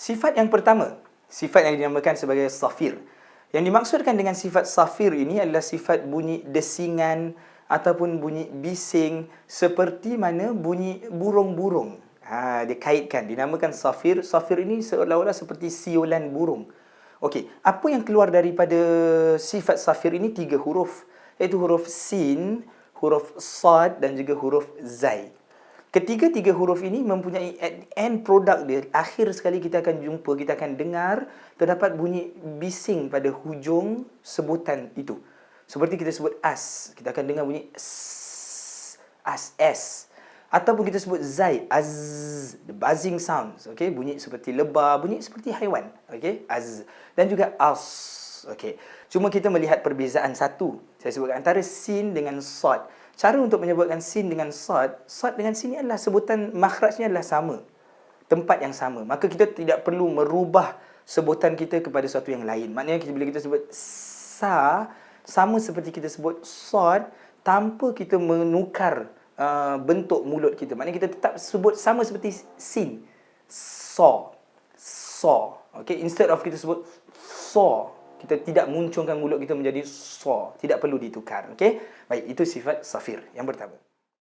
Sifat yang pertama, sifat yang dinamakan sebagai safir. Yang dimaksudkan dengan sifat safir ini adalah sifat bunyi desingan ataupun bunyi bising seperti mana bunyi burung-burung. Ha, dia kaitkan, dinamakan safir. Safir ini seolah-olah seperti siulan burung. Okey, apa yang keluar daripada sifat safir ini tiga huruf, iaitu huruf sin, huruf sad dan juga huruf zai. Ketiga-tiga huruf ini mempunyai end product dia. Akhir sekali kita akan jumpa, kita akan dengar terdapat bunyi bising pada hujung sebutan itu. Seperti kita sebut as, kita akan dengar bunyi as, s. Ataupun kita sebut zai, az, the buzzing sounds. Okay? Bunyi seperti lebah, bunyi seperti haiwan. Okay? Az. Dan juga as. Okay. Cuma kita melihat perbezaan satu. Saya sebutkan antara sin dengan sod. Cara untuk menyebutkan sin dengan sad, sad dengan sin adalah sebutan makhrajnya adalah sama. Tempat yang sama. Maka kita tidak perlu merubah sebutan kita kepada sesuatu yang lain. Maknanya kita, bila kita sebut sa, sama seperti kita sebut sad, tanpa kita menukar uh, bentuk mulut kita. Maknanya kita tetap sebut sama seperti sin. So. So. Okay? Instead of kita sebut so kita tidak munculkan mulut kita menjadi so, tidak perlu ditukar okey? Baik itu sifat safir yang pertama